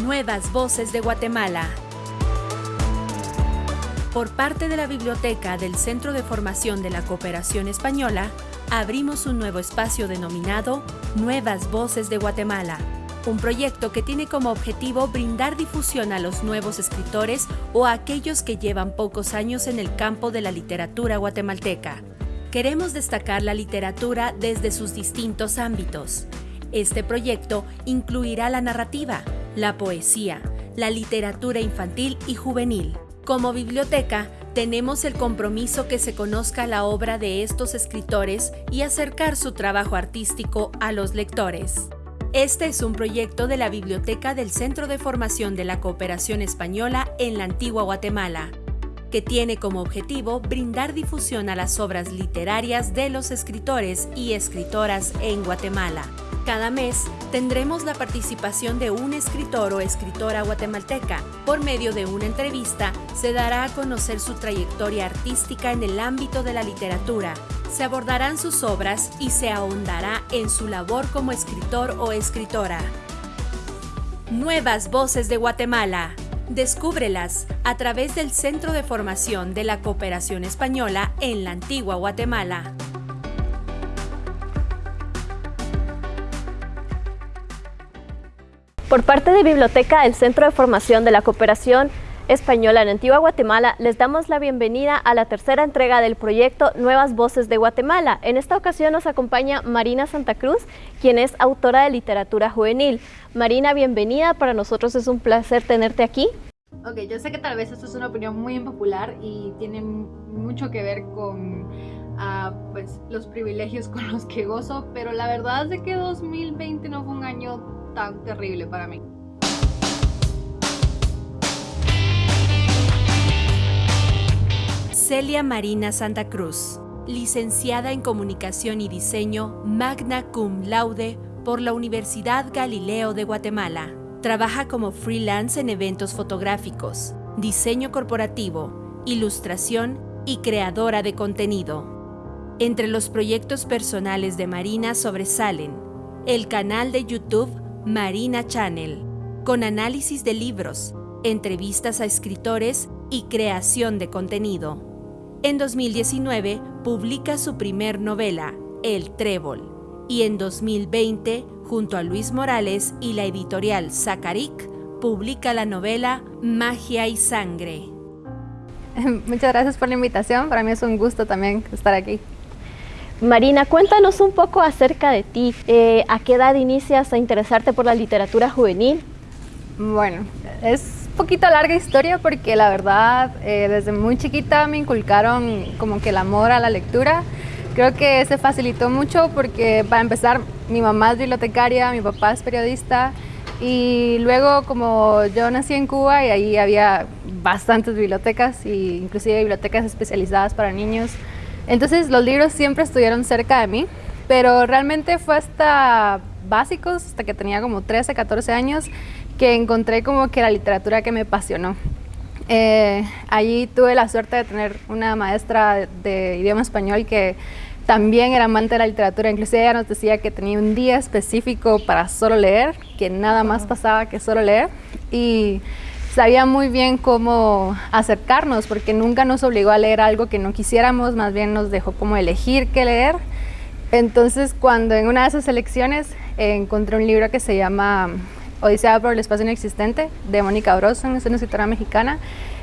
Nuevas Voces de Guatemala. Por parte de la Biblioteca del Centro de Formación de la Cooperación Española, abrimos un nuevo espacio denominado Nuevas Voces de Guatemala, un proyecto que tiene como objetivo brindar difusión a los nuevos escritores o a aquellos que llevan pocos años en el campo de la literatura guatemalteca. Queremos destacar la literatura desde sus distintos ámbitos. Este proyecto incluirá la narrativa, la poesía, la literatura infantil y juvenil. Como biblioteca, tenemos el compromiso que se conozca la obra de estos escritores y acercar su trabajo artístico a los lectores. Este es un proyecto de la Biblioteca del Centro de Formación de la Cooperación Española en la Antigua Guatemala, que tiene como objetivo brindar difusión a las obras literarias de los escritores y escritoras en Guatemala. Cada mes tendremos la participación de un escritor o escritora guatemalteca. Por medio de una entrevista se dará a conocer su trayectoria artística en el ámbito de la literatura. Se abordarán sus obras y se ahondará en su labor como escritor o escritora. Nuevas Voces de Guatemala. Descúbrelas a través del Centro de Formación de la Cooperación Española en la Antigua Guatemala. Por parte de Biblioteca del Centro de Formación de la Cooperación Española en Antigua Guatemala, les damos la bienvenida a la tercera entrega del proyecto Nuevas Voces de Guatemala. En esta ocasión nos acompaña Marina Santa Cruz, quien es autora de literatura juvenil. Marina, bienvenida, para nosotros es un placer tenerte aquí. Ok, yo sé que tal vez esto es una opinión muy impopular y tiene mucho que ver con uh, pues, los privilegios con los que gozo, pero la verdad es de que 2020 no fue un año tan terrible para mí. Celia Marina Santa Cruz, licenciada en Comunicación y Diseño, magna cum laude por la Universidad Galileo de Guatemala. Trabaja como freelance en eventos fotográficos, diseño corporativo, ilustración y creadora de contenido. Entre los proyectos personales de Marina sobresalen el canal de YouTube Marina Channel, con análisis de libros, entrevistas a escritores y creación de contenido. En 2019 publica su primer novela, El Trébol, y en 2020, junto a Luis Morales y la editorial Zacaric, publica la novela Magia y Sangre. Muchas gracias por la invitación, para mí es un gusto también estar aquí. Marina, cuéntanos un poco acerca de ti. Eh, ¿A qué edad inicias a interesarte por la literatura juvenil? Bueno, es un poquito larga historia porque la verdad eh, desde muy chiquita me inculcaron como que el amor a la lectura. Creo que se facilitó mucho porque para empezar mi mamá es bibliotecaria, mi papá es periodista y luego como yo nací en Cuba y ahí había bastantes bibliotecas e inclusive bibliotecas especializadas para niños. Entonces los libros siempre estuvieron cerca de mí, pero realmente fue hasta básicos, hasta que tenía como 13, 14 años, que encontré como que la literatura que me apasionó. Eh, allí tuve la suerte de tener una maestra de, idioma español que también era amante de la literatura, inclusive ella nos decía que tenía un día específico para solo leer, que nada más pasaba que solo leer. Y sabía muy bien cómo acercarnos, porque nunca nos obligó a leer algo que no quisiéramos, más bien nos dejó como elegir qué leer. Entonces, cuando en una de esas elecciones eh, encontré un libro que se llama Odisea por el espacio inexistente, de Mónica Broson, es una escritora mexicana,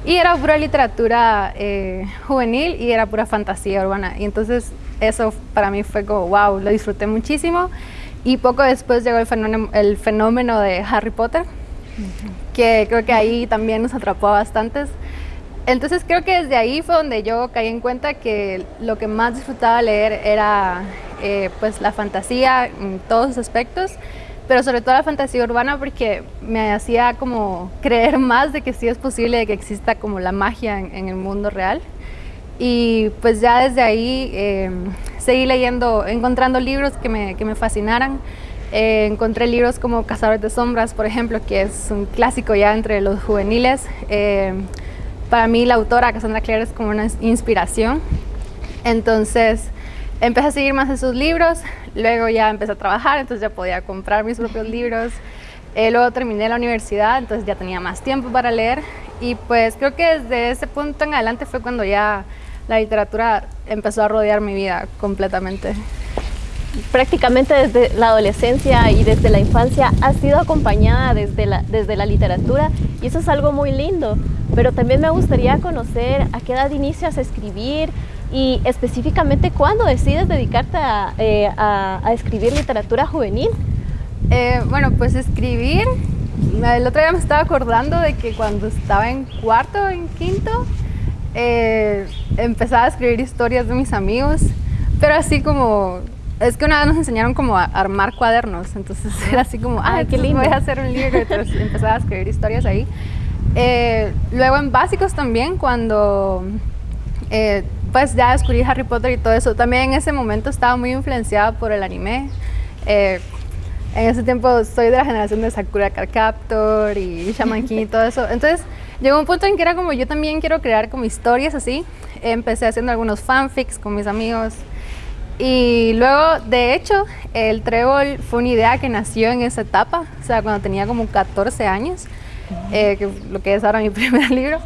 y era pura literatura eh, juvenil y era pura fantasía urbana. Y entonces eso para mí fue como, wow, lo disfruté muchísimo. Y poco después llegó el fenómeno de Harry Potter, que creo que ahí también nos atrapó a bastantes. Entonces creo que desde ahí fue donde yo caí en cuenta que lo que más disfrutaba leer era eh, pues la fantasía en todos sus aspectos, pero sobre todo la fantasía urbana porque me hacía como creer más de que sí es posible que exista como la magia en, el mundo real. Y pues ya desde ahí eh, seguí leyendo, encontrando libros que me, que me fascinaran. Eh, encontré libros como Cazadores de Sombras, por ejemplo, que es un clásico ya entre los juveniles. Eh, para mí la autora Cassandra Clare es como una inspiración. Entonces empecé a seguir más esos libros, luego ya empecé a trabajar, entonces ya podía comprar mis propios libros. Eh, luego terminé la universidad, entonces ya tenía más tiempo para leer y pues creo que desde ese punto en adelante fue cuando ya la literatura empezó a rodear mi vida completamente. Prácticamente desde la adolescencia y desde la infancia has sido acompañada desde la, desde la literatura y eso es algo muy lindo, pero también me gustaría conocer a qué edad inicias a escribir y específicamente cuándo decides dedicarte a, eh, a escribir literatura juvenil. Eh, bueno, pues escribir, el otro día me estaba acordando de que cuando estaba en cuarto, en quinto, eh, empezaba a escribir historias de mis amigos, pero así como, es que una vez nos enseñaron como a armar cuadernos, entonces era así como, ay, qué lindo, voy a hacer un libro, entonces empezaba a escribir historias ahí. Eh, luego en básicos también, cuando pues ya descubrí Harry Potter y todo eso, también en ese momento estaba muy influenciada por el anime. En ese tiempo soy de la generación de Sakura Card Captor y Shaman King y todo eso. Entonces llegó un punto en que era como yo también quiero crear como historias así. Empecé haciendo algunos fanfics con mis amigos. Y luego, de hecho, el trébol fue una idea que nació en esa etapa, o sea, cuando tenía como 14 años, eh, que lo que es ahora mi primer libro.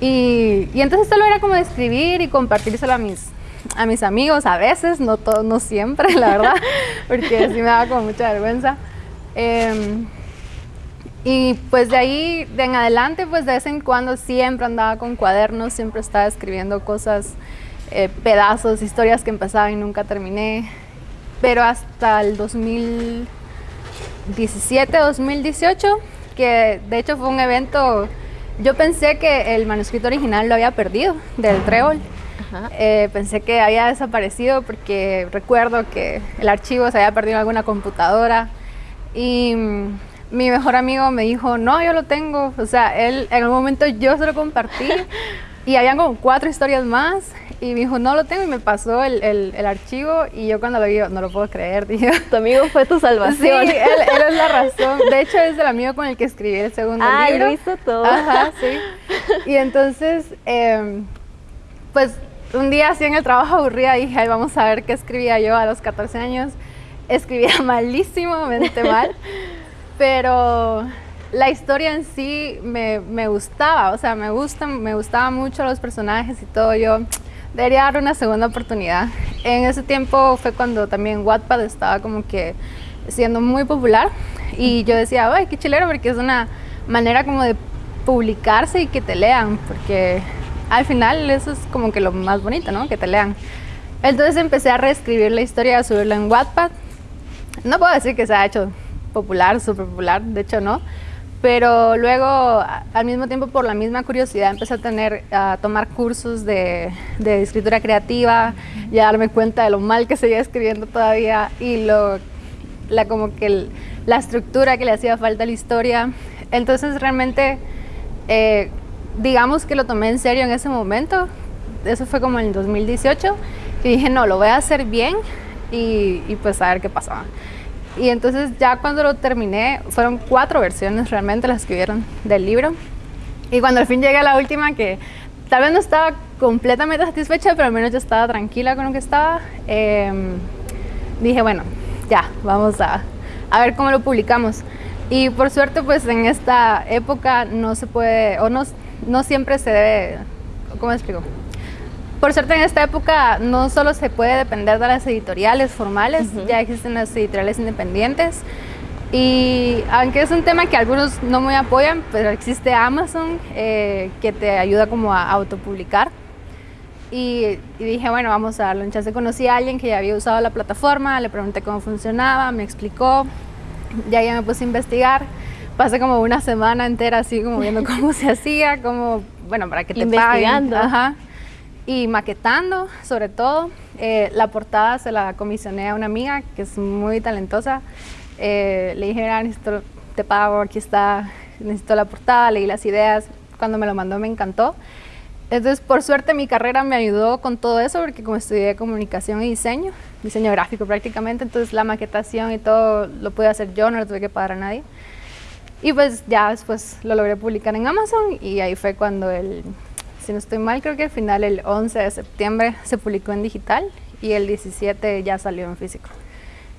Y, y entonces solo era como escribir y compartírselo a mis, a mis amigos a veces, no, todo, no siempre, la verdad, porque sí me daba como mucha vergüenza. Em, y pues de ahí de en adelante, pues de vez en cuando siempre andaba con cuadernos, siempre estaba escribiendo cosas, eh, pedazos, historias que empezaban y nunca terminé. Pero hasta el 2017, 2018, que de hecho fue un evento, yo pensé que el manuscrito original lo había perdido del trébol eh, pensé que había desaparecido porque recuerdo que el archivo se había perdido en alguna computadora y mm, mi mejor amigo me dijo, no, yo lo tengo. O sea, él en algún momento yo se lo compartí y habían como cuatro historias más y me dijo, no lo tengo y me pasó el, el, archivo y yo cuando lo vi, no lo puedo creer, dije. Tu amigo fue tu salvación. Sí, él, él, es la razón. De hecho, es el amigo con el que escribí el segundo ah, libro. Ah, lo hizo todo. Ajá, sí. Y entonces, eh, pues un día así en el trabajo aburrida dije, Ay, vamos a ver qué escribía yo a los 14 años. Escribía malísimamente mal, pero la historia en sí me, me, gustaba, o sea, me gustan, me gustaban mucho los personajes y todo. Yo debería dar una segunda oportunidad. En ese tiempo fue cuando también Wattpad estaba como que siendo muy popular y yo decía, ay, qué chilero, porque es una manera como de publicarse y que te lean, porque al final eso es como que lo más bonito, ¿no? Que te lean. Entonces empecé a reescribir la historia, a subirla en Wattpad. No puedo decir que se ha hecho popular, súper popular, de hecho no. Pero luego, al mismo tiempo, por la misma curiosidad, empecé a tener, a tomar cursos de, de escritura creativa y a darme cuenta de lo mal que seguía escribiendo todavía y lo, la, como que la estructura que le hacía falta a la historia. Entonces, realmente, eh, digamos que lo tomé en serio en ese momento, eso fue como en el 2018, y dije, no, lo voy a hacer bien y, pues a ver qué pasaba. Y entonces ya cuando lo terminé, fueron cuatro versiones realmente las que vieron del libro. Y cuando al fin llegué a la última, que tal vez no estaba completamente satisfecha, pero al menos yo estaba tranquila con lo que estaba, em, dije, bueno, ya, vamos a, a ver cómo lo publicamos. Y por suerte, pues en esta época no se puede, o no, no siempre se debe, ¿cómo explico? Por suerte en esta época no solo se puede depender de las editoriales formales, ya existen las editoriales independientes y aunque es un tema que algunos no me apoyan, pero existe Amazon eh, que te ayuda como a autopublicar. Y, y, dije, bueno, vamos a darlo un chance. Conocí a alguien que ya había usado la plataforma, le pregunté cómo funcionaba, me explicó, ya ya me puse a investigar pasé como una semana entera así como viendo cómo se hacía, cómo, bueno, para que te Investigando. Ajá. Y maquetando, sobre todo. Eh, la portada se la comisioné a una amiga que es muy talentosa. Eh, le dije, mira, necesito, te pago, aquí está, necesito la portada, leí las ideas. Cuando me lo mandó me encantó. Entonces, por suerte, mi carrera me ayudó con todo eso, porque como estudié comunicación y diseño, diseño gráfico prácticamente, entonces la maquetación y todo lo pude hacer yo, no lo tuve que pagar a nadie. Y pues ya después lo logré publicar en Amazon y ahí fue cuando el, si no estoy mal, creo que al final el 11 de septiembre se publicó en digital y el 17 ya salió en físico.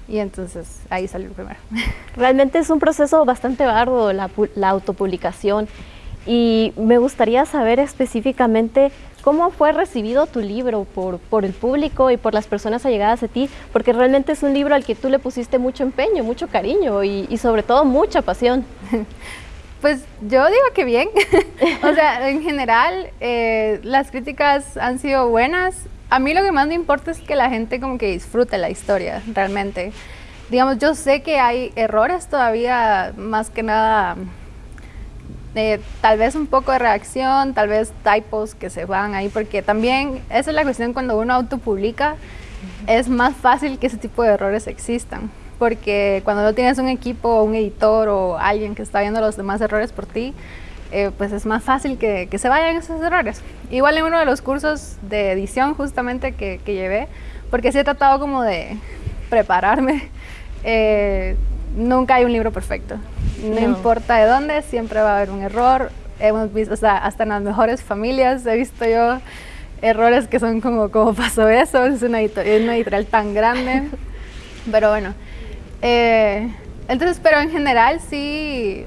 y entonces ahí salió primero. Realmente es un proceso bastante arduo la, la autopublicación y me gustaría saber específicamente cómo fue recibido tu libro por, por, el público y por las personas allegadas a ti, porque realmente es un libro al que tú le pusiste mucho empeño, mucho cariño y, y sobre todo mucha pasión. Pues yo digo que bien, o sea, en general eh, las críticas han sido buenas. A mí lo que más me importa es que la gente como que disfrute la historia, realmente. Digamos, yo sé que hay errores todavía, más que nada tal vez un poco de reacción, tal vez typos que se van ahí, porque también esa es la cuestión cuando uno autopublica, es más fácil que ese tipo de errores existan, porque cuando no tienes un equipo, un editor o alguien que está viendo los demás errores por ti, eh, pues es más fácil que, que, se vayan esos errores. Igual en uno de los cursos de edición justamente que, que llevé, porque sí he tratado como de prepararme, eh, nunca hay un libro perfecto. No, importa de dónde, siempre va a haber un error. Hemos visto, o sea, hasta en las mejores familias he visto yo errores que son como, ¿cómo pasó eso? Es una, editorial, tan grande. Pero bueno, eh, entonces, pero en general sí,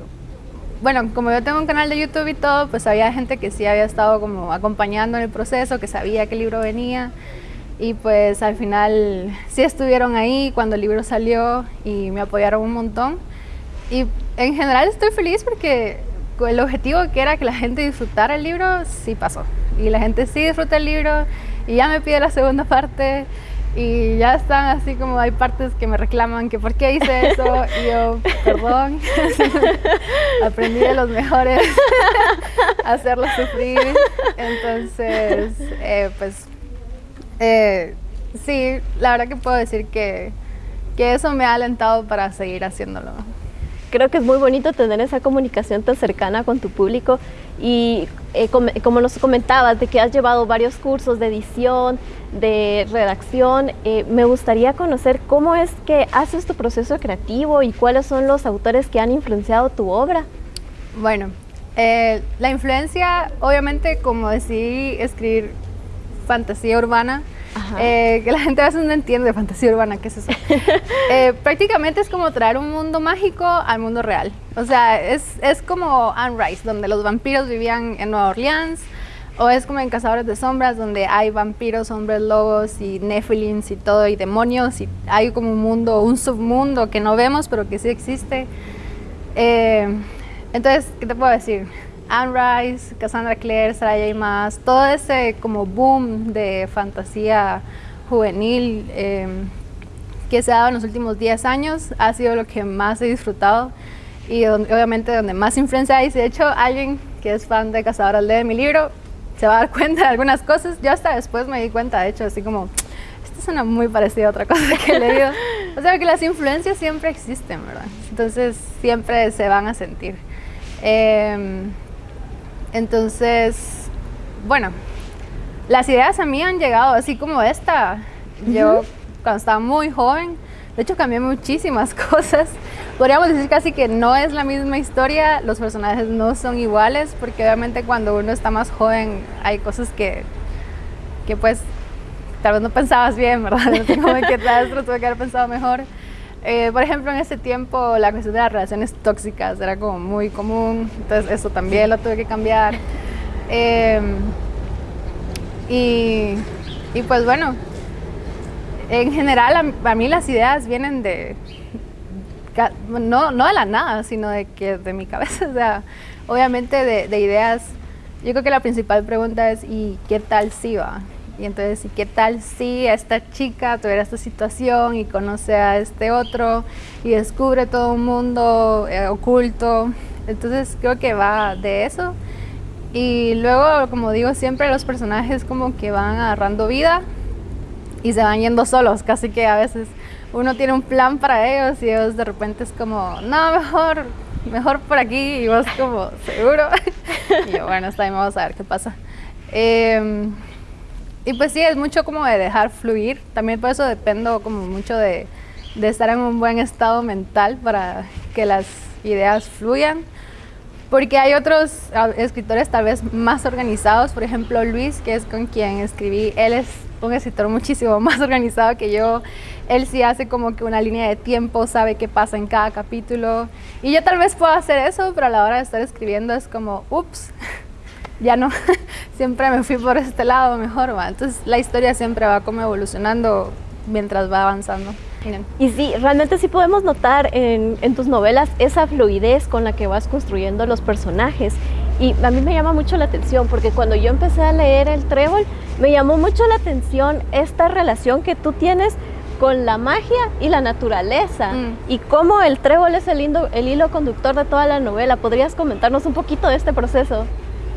bueno, como yo tengo un canal de YouTube y todo, pues había gente que sí había estado como acompañando en el proceso, que sabía el libro venía y pues al final sí estuvieron ahí cuando el libro salió y me apoyaron un montón. Y en general estoy feliz porque el objetivo que era que la gente disfrutara el libro sí pasó. Y la gente sí disfruta el libro y ya me pide la segunda parte y ya están así como hay partes que me reclaman que por qué hice eso y yo, perdón, aprendí de los mejores hacerlos sufrir. Entonces, eh, pues eh, sí, la verdad que puedo decir que, que eso me ha alentado para seguir haciéndolo. Creo que es muy bonito tener esa comunicación tan cercana con tu público y eh, como, nos comentabas de que has llevado varios cursos de edición, de redacción, eh, me gustaría conocer cómo es que haces tu proceso creativo y cuáles son los autores que han influenciado tu obra. Bueno, eh, la influencia, obviamente, como decidí escribir fantasía urbana, eh, que la gente a veces no entiende fantasía urbana, ¿qué es eso? Eh, prácticamente es como traer un mundo mágico al mundo real. O sea, es, es como Anne Rice, donde los vampiros vivían en Nueva Orleans, o es como en Cazadores de Sombras, donde hay vampiros, hombres lobos y nephilims y todo, y demonios, y hay como un mundo, un submundo que no vemos, pero que sí existe. Eh, entonces, ¿qué te puedo decir? Anne Rice, Cassandra Clare, Sarah J. Maas, todo ese como boom de fantasía juvenil em, que se ha dado en los últimos 10 años ha sido lo que más he disfrutado y obviamente donde más influencia hay. De hecho, alguien que es fan de Cazadoras lee mi libro, se va a dar cuenta de algunas cosas. Yo hasta después me di cuenta, de hecho, así como, esto suena muy parecido a otra cosa que he leído. o sea, que las influencias siempre existen, ¿verdad? Entonces, siempre se van a sentir. Eh, entonces, bueno, las ideas a mí han llegado así como esta. Yo cuando estaba muy joven, de hecho cambié muchísimas cosas. Podríamos decir casi que no es la misma historia, los personajes no son iguales, porque obviamente cuando uno está más joven hay cosas que, que pues tal vez no pensabas bien, ¿verdad? No sé cómo que tal vez tuve que haber pensado mejor. Eh, por ejemplo, en ese tiempo la cuestión de las relaciones tóxicas era como muy común, entonces eso también lo tuve que cambiar. Em, y, y, pues bueno, en general a, mí las ideas vienen de, no, no de la nada, sino de, que, de mi cabeza, o sea, obviamente de, de ideas, yo creo que la principal pregunta es ¿y qué tal si va? Y entonces, ¿y qué tal si esta chica tuviera esta situación y conoce a este otro y descubre todo un mundo eh, oculto? Entonces creo que va de eso. Y luego, como digo siempre, los personajes como que van agarrando vida y se van yendo solos, casi que a veces uno tiene un plan para ellos y ellos de repente es como, no, mejor, mejor por aquí y vos como, seguro. y yo, bueno, está bien, vamos a ver qué pasa. Eh, y pues sí, es mucho como de dejar fluir. También por eso dependo como mucho de, de estar en un buen estado mental para que las ideas fluyan. porque hay otros ah, escritores tal vez más organizados, por ejemplo Luis, que es con quien escribí, él es un escritor muchísimo más organizado que yo, él sí hace como que una línea de tiempo, sabe qué pasa en cada capítulo, y yo tal vez pueda hacer eso, pero a la hora de estar escribiendo es como, ups, ya no, siempre me fui por este lado mejor, ¿va? entonces la historia siempre va como evolucionando mientras va avanzando. Y sí, realmente sí podemos notar en, tus novelas esa fluidez con la que vas construyendo los personajes. Y a mí me llama mucho la atención porque cuando yo empecé a leer el trébol, me llamó mucho la atención esta relación que tú tienes con la magia y la naturaleza mm. y cómo el trébol es el, el hilo conductor de toda la novela. ¿Podrías comentarnos un poquito de este proceso?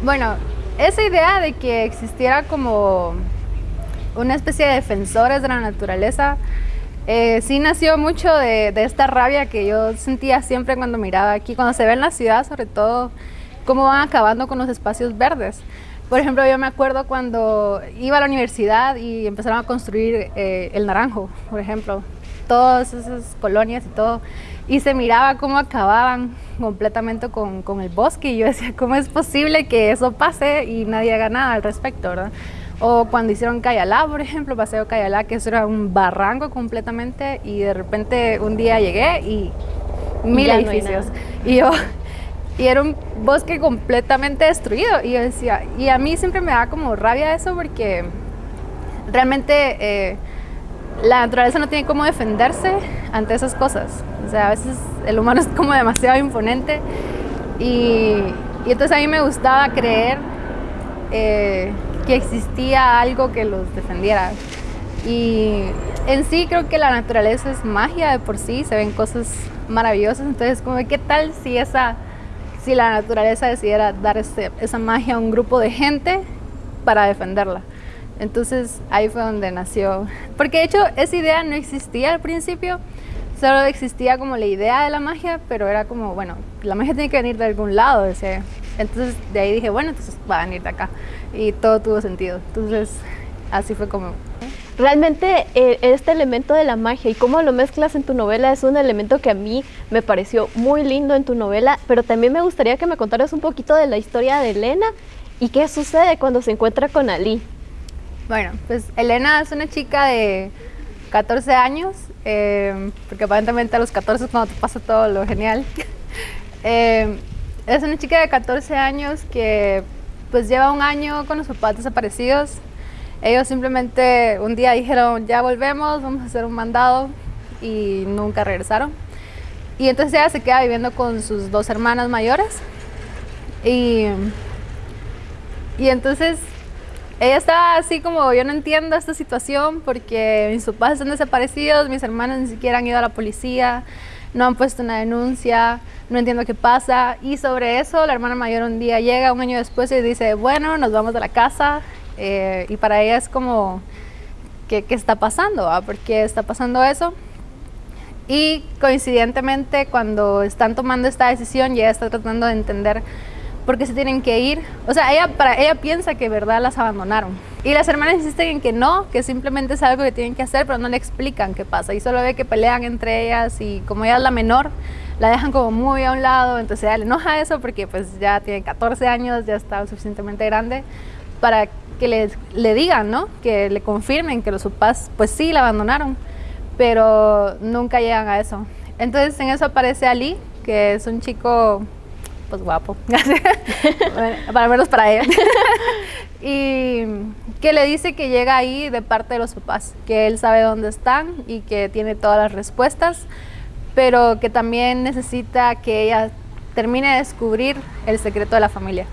Bueno, esa idea de que existiera como una especie de defensores de la naturaleza eh, sí nació mucho de, esta rabia que yo sentía siempre cuando miraba aquí, cuando se ve en la ciudad sobre todo, cómo van acabando con los espacios verdes. Por ejemplo, yo me acuerdo cuando iba a la universidad y empezaron a construir eh, el naranjo, por ejemplo, todas esas colonias y todo, y se miraba cómo acababan completamente con, con el bosque y yo decía, ¿cómo es posible que eso pase y nadie haga nada al respecto, verdad? O cuando hicieron Cayalá, por ejemplo, Paseo Cayalá, que eso era un barranco completamente y de repente un día llegué y mil edificios. y yo, y era un bosque completamente destruido. Y yo decía, y a mí siempre me da como rabia eso porque realmente eh, la naturaleza no tiene cómo defenderse ante esas cosas. O sea, a veces el humano es como demasiado imponente y, y entonces a mí me gustaba creer eh, que existía algo que los defendiera. Y en sí creo que la naturaleza es magia de por sí, se ven cosas maravillosas, entonces como qué tal si esa si la naturaleza decidiera dar ese, esa magia a un grupo de gente para defenderla. Entonces ahí fue donde nació, porque de hecho esa idea no existía al principio, solo existía como la idea de la magia, pero era como, bueno, la magia tiene que venir de algún lado, decía. Entonces de ahí dije, bueno, entonces va a venir de acá. Y todo tuvo sentido. Entonces así fue como... Realmente eh, este elemento de la magia y cómo lo mezclas en tu novela es un elemento que a mí me pareció muy lindo en tu novela, pero también me gustaría que me contaras un poquito de la historia de Elena y qué sucede cuando se encuentra con Ali. Bueno, pues Elena es una chica de 14 años, eh, porque aparentemente a los 14 es cuando te pasa todo lo genial. eh, es una chica de 14 años que pues lleva un año con los papás desaparecidos. Ellos simplemente un día dijeron, ya volvemos, vamos a hacer un mandado y nunca regresaron. Y entonces ella se queda viviendo con sus dos hermanas mayores. Y, y entonces ella está así como, yo no entiendo esta situación porque mis papás están desaparecidos, mis hermanas ni siquiera han ido a la policía, no han puesto una denuncia, no entiendo qué pasa. Y sobre eso, la hermana mayor un día llega, un año después, y dice, bueno, nos vamos de la casa. Eh, y para ella es como, ¿qué, qué está pasando? Ah? ¿Por qué está pasando eso? Y coincidentemente, cuando están tomando esta decisión, ella está tratando de entender por qué se tienen que ir. O sea, ella, para, ella piensa que verdad las abandonaron. Y las hermanas insisten en que no, que simplemente es algo que tienen que hacer, pero no le explican qué pasa. Y solo ve que pelean entre ellas y como ella es la menor, la dejan como muy a un lado, entonces ella le enoja eso porque pues ya tiene 14 años, ya está suficientemente grande para que le, le digan, ¿no? Que le confirmen que los papás pues sí la abandonaron, pero nunca llegan a eso. Entonces en eso aparece Ali, que es un chico pues guapo, para menos para ella. y que le dice que llega ahí de parte de los papás, que él sabe dónde están y que tiene todas las respuestas, pero que también necesita que ella termine de descubrir el secreto de la familia.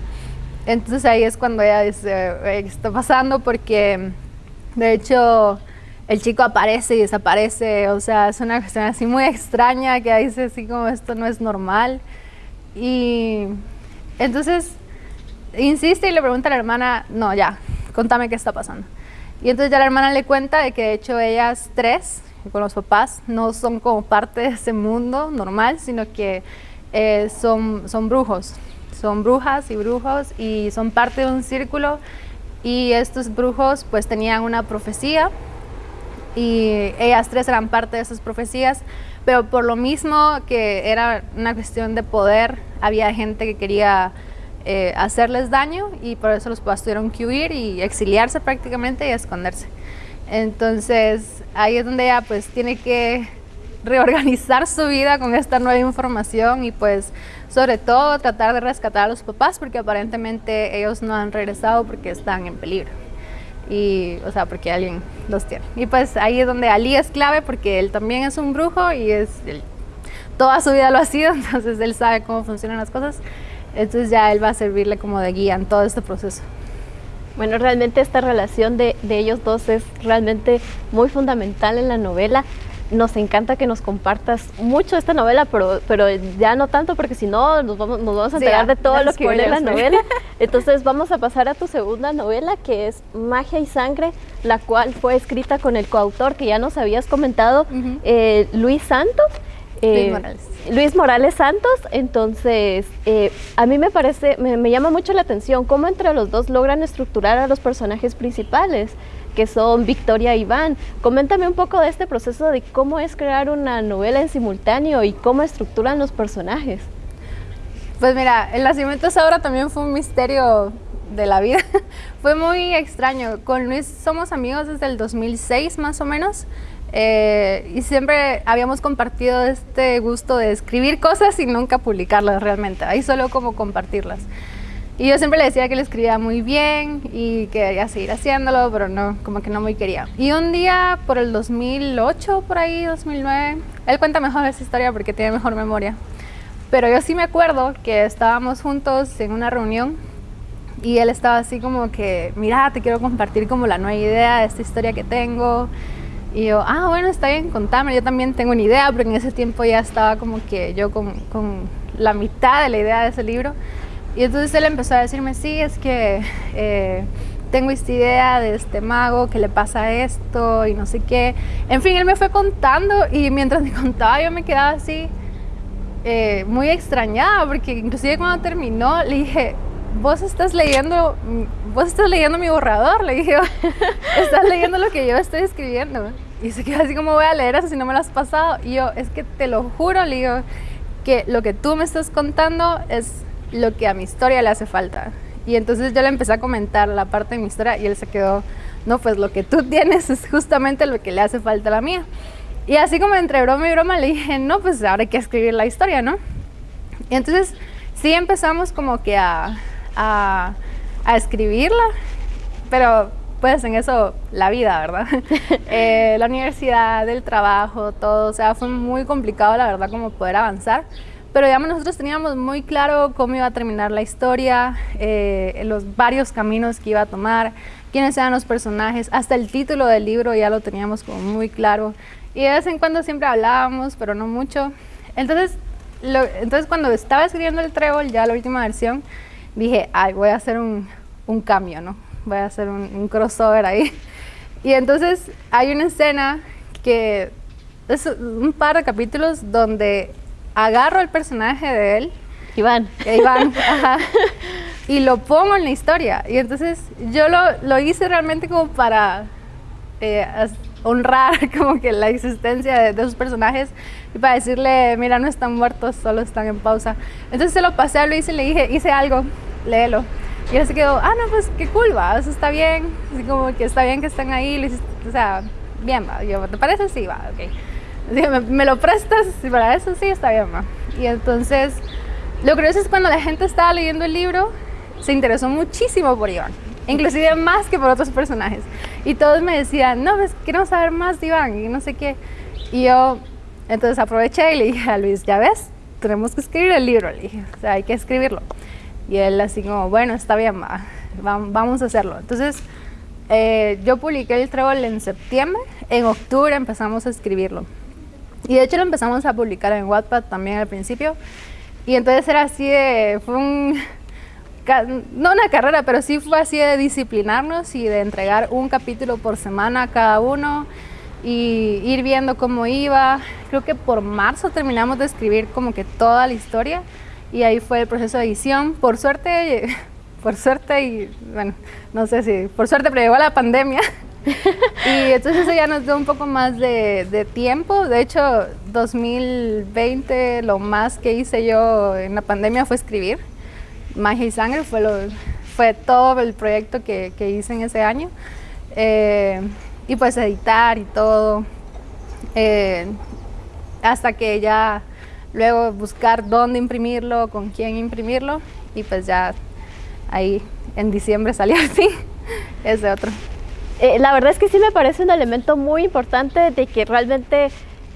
Entonces ahí es cuando ella dice, ¿qué está pasando? Porque de hecho el chico aparece y desaparece, o sea, es una cuestión así muy extraña que dice así como esto no es normal. Y entonces insiste y le pregunta a la hermana, no, ya, contame qué está pasando. Y entonces ya la hermana le cuenta de que de hecho ellas tres, con los papás, no son como parte de ese mundo normal, sino que eh, son, son brujos, son brujas y brujos y son parte de un círculo. Y estos brujos pues tenían una profecía y ellas tres eran parte de esas profecías, pero por lo mismo que era una cuestión de poder, había gente que quería eh, hacerles daño y por eso los papás tuvieron que huir y exiliarse prácticamente y esconderse. Entonces ahí es donde ella pues tiene que reorganizar su vida con esta nueva información y pues sobre todo tratar de rescatar a los papás porque aparentemente ellos no han regresado porque están en peligro y o sea porque alguien los tiene y pues ahí es donde Ali es clave porque él también es un brujo y es toda su vida lo ha sido entonces él sabe cómo funcionan las cosas entonces ya él va a servirle como de guía en todo este proceso. Bueno, realmente esta relación de, de ellos dos es realmente muy fundamental en la novela. Nos encanta que nos compartas mucho esta novela, pero, pero ya no tanto porque si no nos vamos, nos vamos a enterar de todo lo que viene en la novela. Entonces vamos a pasar a tu segunda novela que es Magia y Sangre, la cual fue escrita con el coautor que ya nos habías comentado, eh, Luis Santos. Luis eh, Morales. Luis Morales Santos, entonces eh, a mí me parece, me, llama mucho la atención cómo entre los dos logran estructurar a los personajes principales, que son Victoria y Iván. Coméntame un poco de este proceso de cómo es crear una novela en simultáneo y cómo estructuran los personajes. Pues mira, el nacimiento de esa obra también fue un misterio de la vida. fue muy extraño. Con Luis somos amigos desde el 2006 más o menos. Eh, y siempre habíamos compartido este gusto de escribir cosas y nunca publicarlas realmente, ahí solo como compartirlas. Y yo siempre le decía que le escribía muy bien y que quería seguir haciéndolo, pero no, como que no muy quería. Y un día, por el 2008, por ahí, 2009, él cuenta mejor esa historia porque tiene mejor memoria. Pero yo sí me acuerdo que estábamos juntos en una reunión y él estaba así como que, mira, te quiero compartir como la nueva idea de esta historia que tengo. Y yo, ah, bueno, está bien, contame, yo también tengo una idea, porque en ese tiempo ya estaba como que yo con, con la mitad de la idea de ese libro. Y entonces él empezó a decirme, sí, es que eh, tengo esta idea de este mago, que le pasa esto y no sé qué. En fin, él me fue contando y mientras me contaba yo me quedaba así eh, muy extrañada, porque inclusive cuando terminó le dije, vos estás leyendo, vos estás leyendo mi borrador, le dije, estás leyendo lo que yo estoy escribiendo. Y se quedó así como voy a leer eso si no me lo has pasado. Y yo, es que te lo juro, le digo, que lo que tú me estás contando es lo que a mi historia le hace falta. Y entonces yo le empecé a comentar la parte de mi historia y él se quedó, no, pues lo que tú tienes es justamente lo que le hace falta a la mía. Y así como entre broma y broma le dije, no, pues ahora hay que escribir la historia, ¿no? Y entonces sí empezamos como que a, a, escribirla, pero pues en eso la vida, ¿verdad? Eh, la universidad, el trabajo, todo, o sea, fue muy complicado la verdad como poder avanzar, pero digamos nosotros teníamos muy claro cómo iba a terminar la historia, eh, los varios caminos que iba a tomar, quiénes eran los personajes, hasta el título del libro ya lo teníamos como muy claro y de vez en cuando siempre hablábamos, pero no mucho. Entonces, entonces cuando estaba escribiendo el trébol, ya la última versión, dije, ay, voy a hacer un, un cambio, ¿no? Voy a hacer un, crossover ahí. Y entonces hay una escena que es un par de capítulos donde agarro el personaje de él. Iván. Iván, ajá, Y lo pongo en la historia. Y entonces yo lo, lo hice realmente como para eh, honrar como que la existencia de, de, esos personajes y para decirle, mira, no están muertos, solo están en pausa. Entonces se lo pasé a Luis y le dije, hice algo, léelo. Y él se quedó, ah, no, pues qué cool, va, eso está bien, así como que está bien que están ahí, o sea, bien, va. Yo, ¿te parece? Sí, va, ok. ¿Me, me lo prestas? Y para eso sí, está bien, va. Y entonces, lo curioso es cuando la gente estaba leyendo el libro, se interesó muchísimo por Iván, inclusive más que por otros personajes. Y todos me decían, no, pues queremos saber más de Iván y no sé qué. Y yo, entonces aproveché y le dije a Luis, ya ves, tenemos que escribir el libro, le dije, o sea, hay que escribirlo. Y él así como, bueno, está bien, va, vamos a hacerlo. Entonces, eh, yo publiqué el trébol en septiembre, en octubre empezamos a escribirlo. Y de hecho lo empezamos a publicar en Wattpad también al principio. Y entonces era así de, fue un, no una carrera, pero sí fue así de disciplinarnos y de entregar un capítulo por semana cada uno y ir viendo cómo iba. Creo que por marzo terminamos de escribir como que toda la historia y ahí fue el proceso de edición. Por suerte, por suerte y bueno, no sé si por suerte, pero llegó la pandemia y entonces eso ya nos dio un poco más de, tiempo. De hecho, 2020 lo más que hice yo en la pandemia fue escribir. Magia y Sangre fue, lo, fue todo el proyecto que, que hice en ese año. Eh, y pues editar y todo. Eh, hasta que ya luego buscar dónde imprimirlo, con quién imprimirlo y pues ya ahí en diciembre salió así, ese otro. Eh, la verdad es que sí me parece un elemento muy importante de que realmente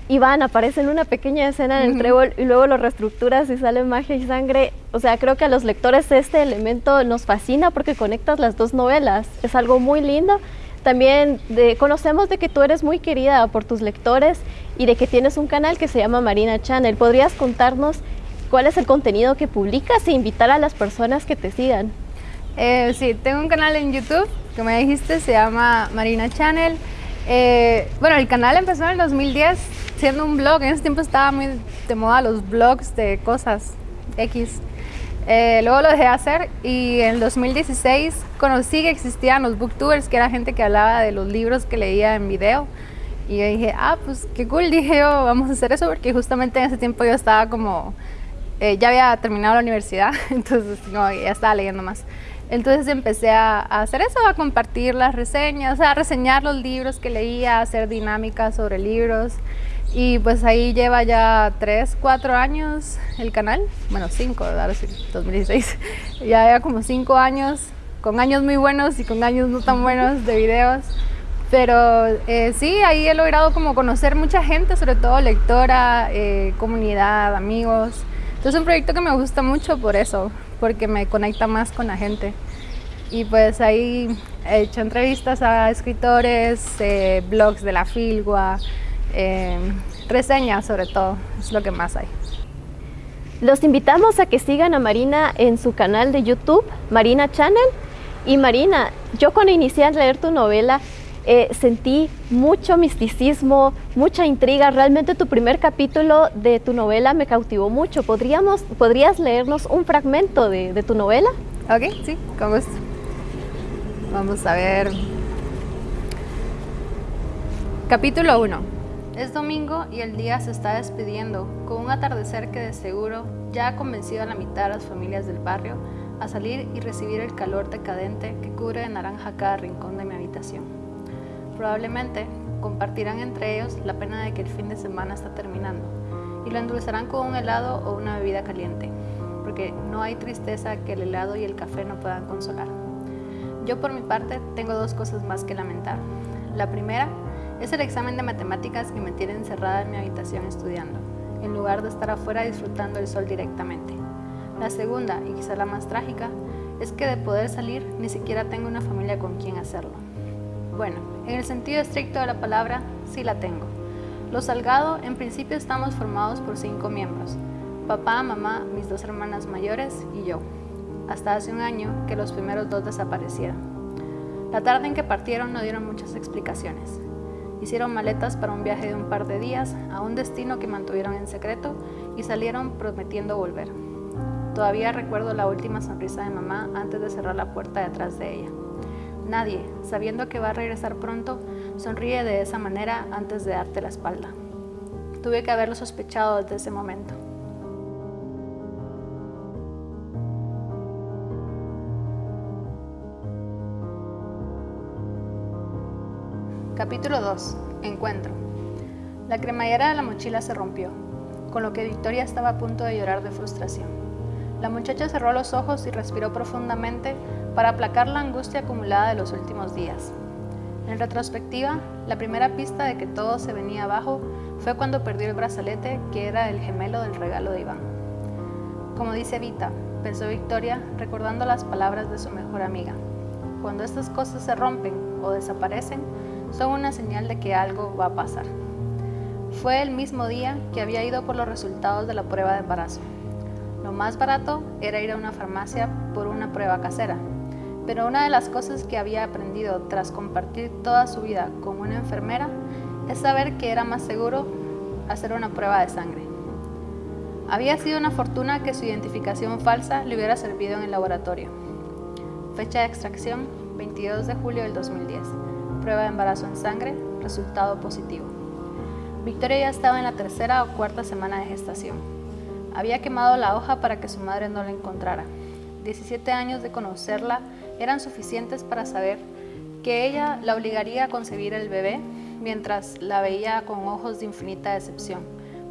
Iván aparece en una pequeña escena en el trébol y luego lo reestructuras y sale magia y sangre. O sea, creo que a los lectores este elemento nos fascina porque conectas las dos novelas. Es algo muy lindo también conocemos de que tú eres muy querida por tus lectores y de que tienes un canal que se llama Marina Channel. ¿Podrías contarnos cuál es el contenido que publicas e invitar a las personas que te sigan? Eh, sí, tengo un canal en YouTube que me dijiste, se llama Marina Channel. Eh, bueno, el canal empezó en el 2010 siendo un blog. En ese tiempo estaba muy de moda los blogs de cosas X. Eh, luego lo dejé de hacer y en el 2016 conocí que existían los booktubers, que era gente que hablaba de los libros que leía en video. Y yo dije, ah, pues qué cool, dije yo, vamos a hacer eso, porque justamente en ese tiempo yo estaba como, eh, ya había terminado la universidad, entonces no, ya estaba leyendo más. Entonces empecé a, hacer eso, a compartir las reseñas, a reseñar los libros que leía, a hacer dinámicas sobre libros. Y pues ahí lleva ya 3, 4 años el canal, bueno 5, ahora sí, 2016, ya lleva como 5 años, con años muy buenos y con años no tan buenos de videos. Pero eh, sí, ahí he logrado como conocer mucha gente, sobre todo lectora, eh, comunidad, amigos. Entonces es un proyecto que me gusta mucho por eso, porque me conecta más con la gente. Y pues ahí he hecho entrevistas a escritores, eh, blogs de la Filgua, eh, reseñas sobre todo, es lo que más hay. Los invitamos a que sigan a Marina en su canal de YouTube, Marina Channel. Y Marina, yo cuando inicié a leer tu novela eh, sentí mucho misticismo, mucha intriga. Realmente tu primer capítulo de tu novela me cautivó mucho. ¿Podríamos, ¿Podrías leernos un fragmento de, de tu novela? Ok, sí, con gusto. Vamos a ver. Capítulo 1. Es domingo y el día se está despidiendo, con un atardecer que de seguro ya ha convencido a la mitad de las familias del barrio a salir y recibir el calor decadente que cubre de naranja cada rincón de mi habitación. Probablemente compartirán entre ellos la pena de que el fin de semana está terminando y lo endulzarán con un helado o una bebida caliente, porque no hay tristeza que el helado y el café no puedan consolar. Yo por mi parte tengo dos cosas más que lamentar. La primera es el examen de matemáticas que me tiene encerrada en mi habitación estudiando, en lugar de estar afuera disfrutando el sol directamente. La segunda, y quizá la más trágica, es que de poder salir ni siquiera tengo una familia con quien hacerlo. Bueno, en el sentido estricto de la palabra, sí la tengo. Los Salgado en principio estamos formados por cinco miembros, papá, mamá, mis dos hermanas mayores y yo, hasta hace un año que los primeros dos desaparecieron. La tarde en que partieron no dieron muchas explicaciones, Hicieron maletas para un viaje de un par de días a un destino que mantuvieron en secreto y salieron prometiendo volver. Todavía recuerdo la última sonrisa de mamá antes de cerrar la puerta detrás de ella. Nadie, sabiendo que va a regresar pronto, sonríe de esa manera antes de darte la espalda. Tuve que haberlo sospechado desde ese momento. Capítulo 2. Encuentro. La cremallera de la mochila se rompió, con lo que Victoria estaba a punto de llorar de frustración. La muchacha cerró los ojos y respiró profundamente para aplacar la angustia acumulada de los últimos días. En retrospectiva, la primera pista de que todo se venía abajo fue cuando perdió el brazalete que era el gemelo del regalo de Iván. Como dice Vita, pensó Victoria recordando las palabras de su mejor amiga. Cuando estas cosas se rompen o desaparecen, son una señal de que algo va a pasar. Fue el mismo día que había ido por los resultados de la prueba de embarazo. Lo más barato era ir a una farmacia por una prueba casera, pero una de las cosas que había aprendido tras compartir toda su vida con una enfermera es saber que era más seguro hacer una prueba de sangre. Había sido una fortuna que su identificación falsa le hubiera servido en el laboratorio. Fecha de extracción 22 de julio del 2010 prueba de embarazo en sangre, resultado positivo. Victoria ya estaba en la tercera o cuarta semana de gestación. Había quemado la hoja para que su madre no la encontrara. 17 años de conocerla eran suficientes para saber que ella la obligaría a concebir el bebé mientras la veía con ojos de infinita decepción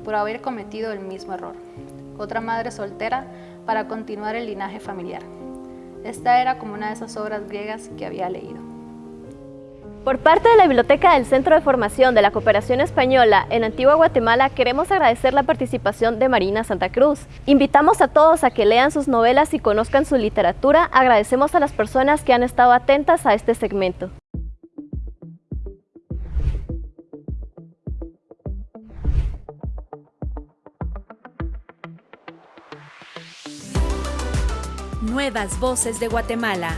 por haber cometido el mismo error. Otra madre soltera para continuar el linaje familiar. Esta era como una de esas obras griegas que había leído. Por parte de la Biblioteca del Centro de Formación de la Cooperación Española en Antigua Guatemala queremos agradecer la participación de Marina Santa Cruz. Invitamos a todos a que lean sus novelas y conozcan su literatura. Agradecemos a las personas que han estado atentas a este segmento. Nuevas Voces de Guatemala.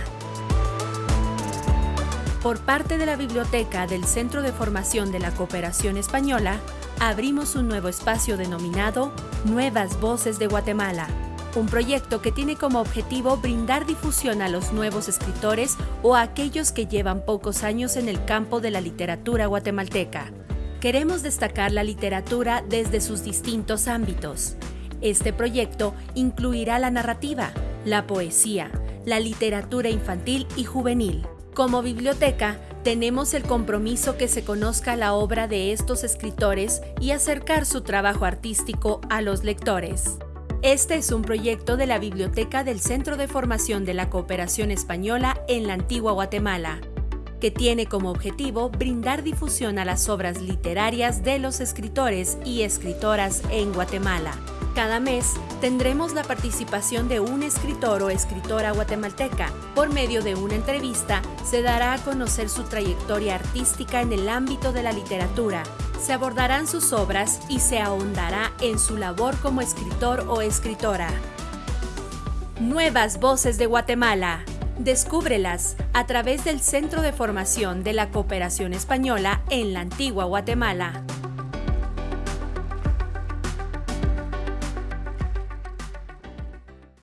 Por parte de la Biblioteca del Centro de Formación de la Cooperación Española, abrimos un nuevo espacio denominado Nuevas Voces de Guatemala, un proyecto que tiene como objetivo brindar difusión a los nuevos escritores o a aquellos que llevan pocos años en el campo de la literatura guatemalteca. Queremos destacar la literatura desde sus distintos ámbitos. Este proyecto incluirá la narrativa, la poesía, la literatura infantil y juvenil. Como biblioteca, tenemos el compromiso que se conozca la obra de estos escritores y acercar su trabajo artístico a los lectores. Este es un proyecto de la Biblioteca del Centro de Formación de la Cooperación Española en la Antigua Guatemala, que tiene como objetivo brindar difusión a las obras literarias de los escritores y escritoras en Guatemala. Cada mes tendremos la participación de un escritor o escritora guatemalteca. Por medio de una entrevista se dará a conocer su trayectoria artística en el ámbito de la literatura. Se abordarán sus obras y se ahondará en su labor como escritor o escritora. Nuevas Voces de Guatemala. Descúbrelas a través del Centro de Formación de la Cooperación Española en la Antigua Guatemala.